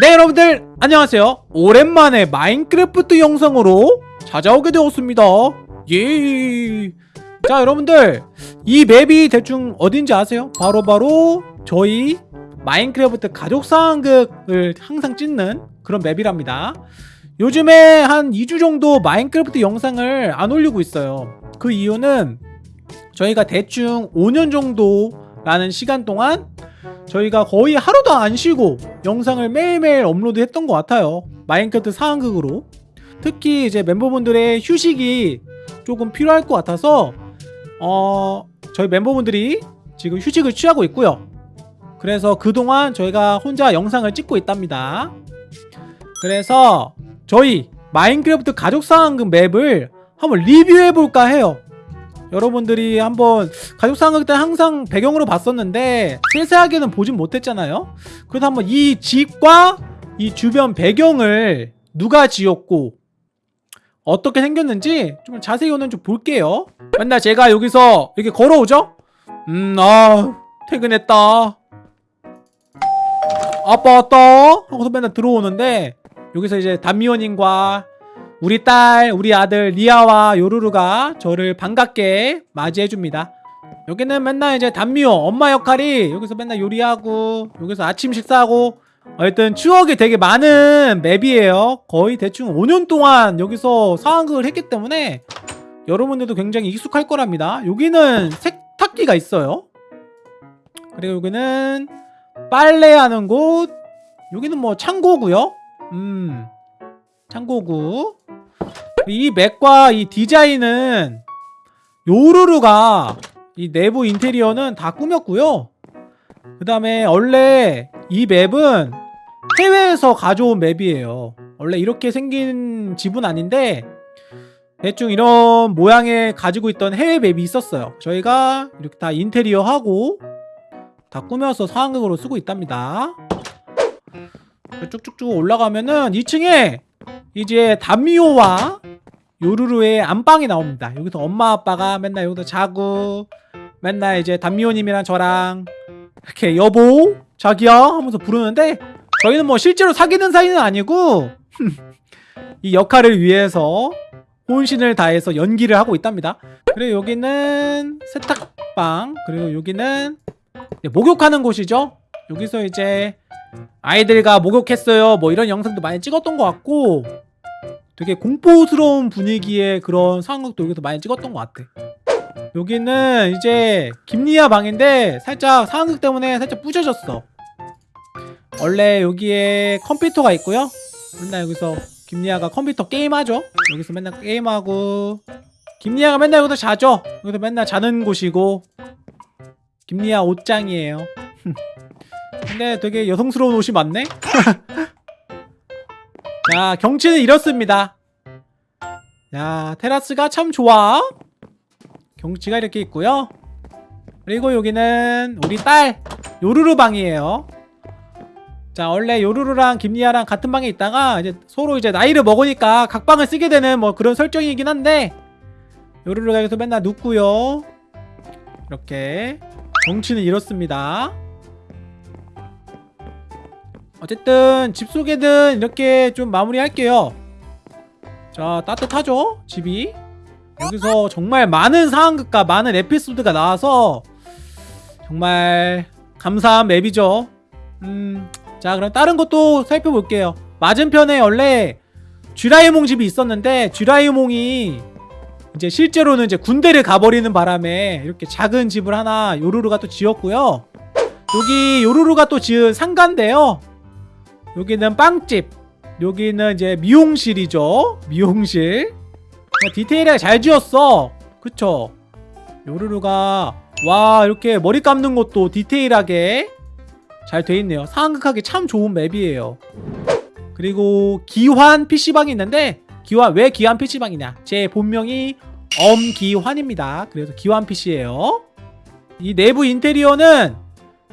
네 여러분들 안녕하세요 오랜만에 마인크래프트 영상으로 찾아오게 되었습니다 예. 자 여러분들 이 맵이 대충 어딘지 아세요? 바로바로 저희 마인크래프트 가족 상황극을 항상 찍는 그런 맵이랍니다 요즘에 한 2주 정도 마인크래프트 영상을 안 올리고 있어요 그 이유는 저희가 대충 5년 정도라는 시간 동안 저희가 거의 하루도 안 쉬고 영상을 매일매일 업로드 했던 것 같아요. 마인크래프트 상황극으로. 특히 이제 멤버분들의 휴식이 조금 필요할 것 같아서 어 저희 멤버분들이 지금 휴식을 취하고 있고요. 그래서 그동안 저희가 혼자 영상을 찍고 있답니다. 그래서 저희 마인크래프트 가족 상황극 맵을 한번 리뷰해볼까 해요 여러분들이 한번 가족 상황극 때 항상 배경으로 봤었는데 세세하게는 보진 못했잖아요 그래서 한번 이 집과 이 주변 배경을 누가 지었고 어떻게 생겼는지 좀 자세히 오늘 좀 볼게요 맨날 제가 여기서 이렇게 걸어오죠? 음, 아, 퇴근했다. 아빠 왔다. 하고서 맨날 들어오는데, 여기서 이제 담미호님과 우리 딸, 우리 아들 리아와 요루루가 저를 반갑게 맞이해줍니다. 여기는 맨날 이제 담미호 엄마 역할이 여기서 맨날 요리하고, 여기서 아침 식사하고, 하여튼 추억이 되게 많은 맵이에요. 거의 대충 5년 동안 여기서 상황극을 했기 때문에 여러분들도 굉장히 익숙할 거랍니다. 여기는 세탁기가 있어요. 그리고 여기는 빨래하는 곳. 여기는 뭐 창고고요. 음, 창고구. 이 맥과 이 디자인은 요루루가 이 내부 인테리어는 다 꾸몄고요. 그 다음에 원래 이 맵은 해외에서 가져온 맵이에요. 원래 이렇게 생긴 집은 아닌데 대충 이런 모양의 가지고 있던 해외 맵이 있었어요. 저희가 이렇게 다 인테리어 하고 다 꾸며서 상황극으로 쓰고 있답니다. 쭉쭉쭉 올라가면은 2층에 이제 담미호와 요루루의 안방이 나옵니다. 여기서 엄마 아빠가 맨날 여기서 자고 맨날 이제 담미호님이랑 저랑 이렇게 여보 자기야 하면서 부르는데 저희는 뭐 실제로 사귀는 사이는 아니고 이 역할을 위해서 혼신을 다해서 연기를 하고 있답니다 그리고 여기는 세탁방 그리고 여기는 목욕하는 곳이죠 여기서 이제 아이들과 목욕했어요. 뭐 이런 영상도 많이 찍었던 것 같고 되게 공포스러운 분위기의 그런 상황극도 여기서 많이 찍었던 것 같아. 여기는 이제 김리아 방인데 살짝 상황극 때문에 살짝 부셔졌어. 원래 여기에 컴퓨터가 있고요. 맨날 여기서 김리아가 컴퓨터 게임하죠. 여기서 맨날 게임하고 김리아가 맨날 여기서 자죠. 여기서 맨날 자는 곳이고 김리아 옷장이에요 근데 되게 여성스러운 옷이 많네? 자 경치는 이렇습니다. 야 테라스가 참 좋아. 경치가 이렇게 있고요. 그리고 여기는 우리 딸 요루루 방이에요. 자 원래 요루루랑 김리아랑 같은 방에 있다가 이제 서로 이제 나이를 먹으니까 각 방을 쓰게 되는 뭐 그런 설정이긴 한데 요루루가 여기서 맨날 눕고요. 이렇게 정치는 이렇습니다 어쨌든 집 소개는 이렇게 좀 마무리할게요. 자 따뜻하죠? 집이? 여기서 정말 많은 상황극과 많은 에피소드가 나와서 정말 감사한 맵이죠. 음, 자 그럼 다른 것도 살펴볼게요. 맞은편에 원래 쥐라이몽 집이 있었는데 쥐라이몽이 이제 실제로는 이제 군대를 가버리는 바람에 이렇게 작은 집을 하나 요루루가 또 지었고요. 여기 요루루가 또 지은 상가인데요 여기는 빵집 여기는 이제 미용실이죠. 미용실. 디테일하게 잘 지었어. 그쵸? 요루루가 와 이렇게 머리 감는 것도 디테일하게 잘 돼있네요. 상황극하기 참 좋은 맵이에요. 그리고 기환 PC방이 있는데 기환 왜 기환 PC방이냐? 제 본명이 엄기환입니다. 그래서 기환 PC예요. 이 내부 인테리어는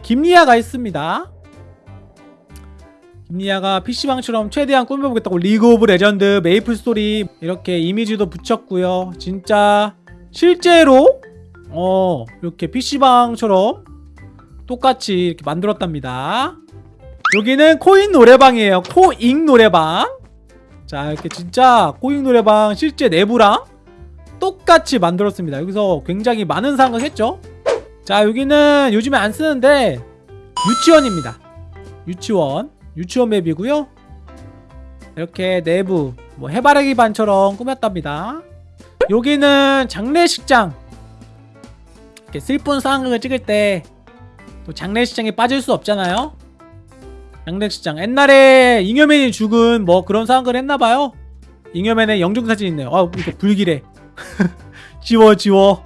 김리아가 있습니다 김리아가 PC방처럼 최대한 꾸며보겠다고 리그 오브 레전드 메이플 스토리 이렇게 이미지도 붙였고요. 진짜 실제로 어 이렇게 PC방처럼 똑같이 이렇게 만들었답니다. 여기는 코인 노래방이에요. 코잉 노래방. 자 이렇게 진짜 코잉 노래방 실제 내부랑 똑같이 만들었습니다. 여기서 굉장히 많은 상황을 했죠. 자 여기는 요즘에 안 쓰는데 유치원입니다. 유치원 유치원 맵이고요. 이렇게 내부 뭐 해바라기 반처럼 꾸몄답니다. 여기는 장례식장. 이렇게 슬픈 상황을 찍을 때 또 장례식장에 빠질 수 없잖아요. 장례식장. 옛날에 잉여맨이 죽은 뭐 그런 상황을 했나봐요. 잉여맨의 영정사진 있네요. 아 이거 불길해 지워 지워.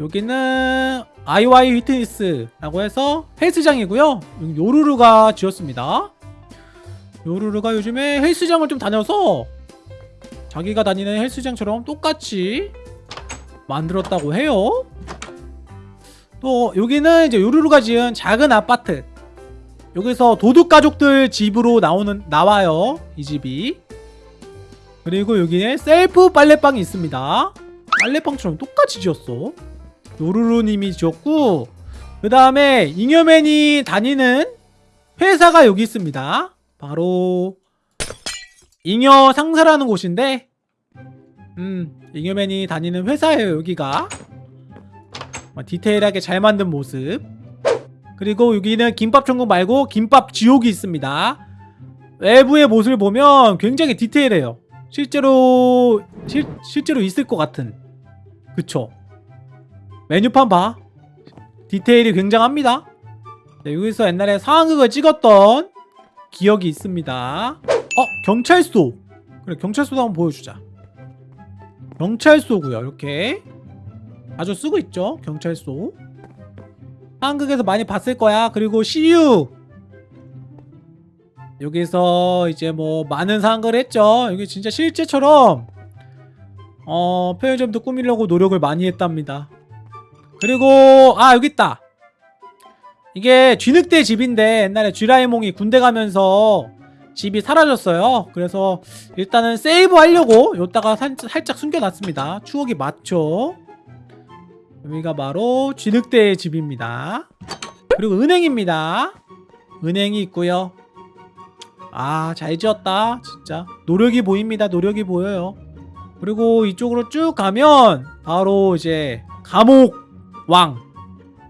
여기는 아이와이 휘트니스라고 해서 헬스장이고요. 요루루가 지었습니다. 요루루가 요즘에 헬스장을 좀 다녀서 자기가 다니는 헬스장처럼 똑같이 만들었다고 해요. 또 여기는 이제 요루루가 지은 작은 아파트. 여기서 도둑 가족들 집으로 나오는 나와요 이 집이. 그리고 여기에 셀프 빨래방이 있습니다. 빨래방처럼 똑같이 지었어 요루루님이 지었고 그 다음에 잉여맨이 다니는 회사가 여기 있습니다. 바로 잉여 상사라는 곳인데 음 잉여맨이 다니는 회사예요 여기가. 어, 디테일하게 잘 만든 모습. 그리고 여기는 김밥 천국 말고 김밥 지옥이 있습니다. 외부의 모습을 보면 굉장히 디테일해요. 실제로 실, 실제로 있을 것 같은. 그쵸 메뉴판 봐. 디테일이 굉장합니다. 네, 여기서 옛날에 상황극을 찍었던 기억이 있습니다. 어 경찰서 그래 경찰서도 한번 보여주자. 경찰서고요 이렇게. 자주 쓰고 있죠 경찰서 한국에서 많이 봤을 거야. 그리고 CU 여기서 이제 뭐 많은 상황을 했죠. 여기 진짜 실제처럼 어 편의점도 꾸미려고 노력을 많이 했답니다 그리고 아 여기 있다. 이게 쥐늑대 집인데 옛날에 쥐라이몽이 군대 가면서 집이 사라졌어요. 그래서 일단은 세이브 하려고 살, 살짝 숨겨놨습니다. 추억이 많죠? 여기가 바로 쥐늑대의 집입니다. 그리고 은행입니다. 은행이 있고요. 아 잘 지었다 진짜. 노력이 보입니다. 노력이 보여요. 그리고 이쪽으로 쭉 가면 바로 이제 감옥 왕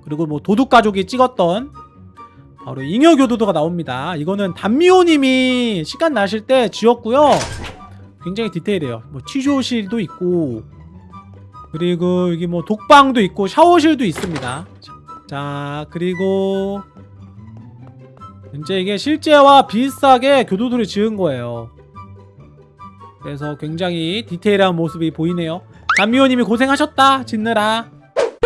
그리고 뭐 도둑가족이 찍었던 바로 잉여교도도가 나옵니다. 이거는 단미호님이 시간 나실 때 지었고요. 굉장히 디테일해요. 뭐 취조실도 있고 그리고 여기 뭐 독방도 있고 샤워실도 있습니다. 자 그리고 이제 이게 실제와 비슷하게 교도소를 지은 거예요. 그래서 굉장히 디테일한 모습이 보이네요. 담미호님이 고생하셨다 짓느라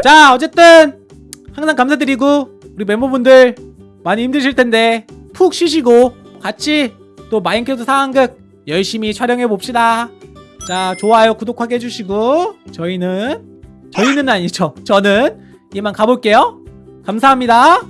자 어쨌든 항상 감사드리고 우리 멤버분들 많이 힘드실 텐데 푹 쉬시고 같이 또 마인크래프트 상황극 열심히 촬영해 봅시다. 자 좋아요 구독하게 해주시고 저희는 저희는 아니죠. 저는 이만 가볼게요. 감사합니다.